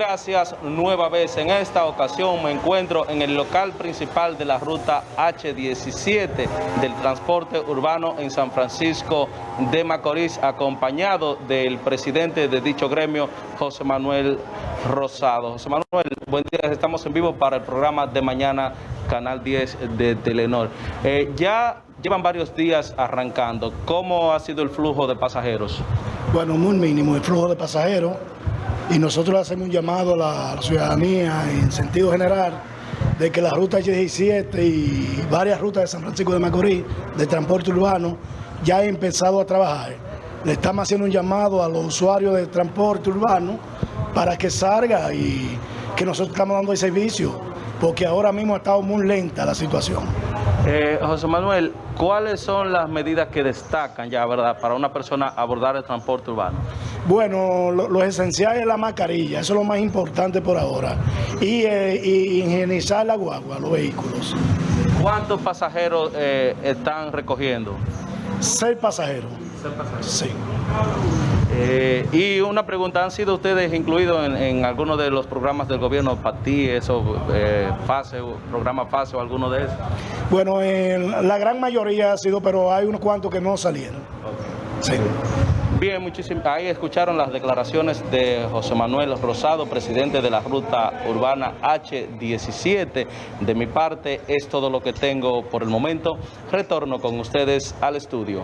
Gracias nueva vez. En esta ocasión me encuentro en el local principal de la ruta H17 del transporte urbano en San Francisco de Macorís, acompañado del presidente de dicho gremio, José Manuel Rosado. José Manuel, buen día. Estamos en vivo para el programa de mañana, Canal 10 de Telenor. Eh, ya llevan varios días arrancando. ¿Cómo ha sido el flujo de pasajeros? Bueno, muy mínimo el flujo de pasajeros y nosotros hacemos un llamado a la ciudadanía en sentido general de que la ruta H17 y varias rutas de San Francisco de Macorís de transporte urbano ya han empezado a trabajar. Le estamos haciendo un llamado a los usuarios del transporte urbano para que salga y que nosotros estamos dando el servicio, porque ahora mismo ha estado muy lenta la situación. Eh, José Manuel, ¿cuáles son las medidas que destacan ya, verdad, para una persona abordar el transporte urbano? Bueno, lo, esencial es la mascarilla, eso es lo más importante por ahora. Y, eh, higienizar la guagua, los vehículos. ¿Cuántos pasajeros eh, están recogiendo? Seis pasajeros. Seis pasajeros. Sí. Eh, y una pregunta, ¿han sido ustedes incluidos en, en alguno de los programas del gobierno, PATI, eso, eh, FASE, programa FASE o alguno de esos? Bueno, la gran mayoría ha sido, pero hay unos cuantos que no salieron. Sí. Bien, muchísimas. Ahí escucharon las declaraciones de José Manuel Rosado, presidente de la ruta urbana H17. De mi parte es todo lo que tengo por el momento. Retorno con ustedes al estudio.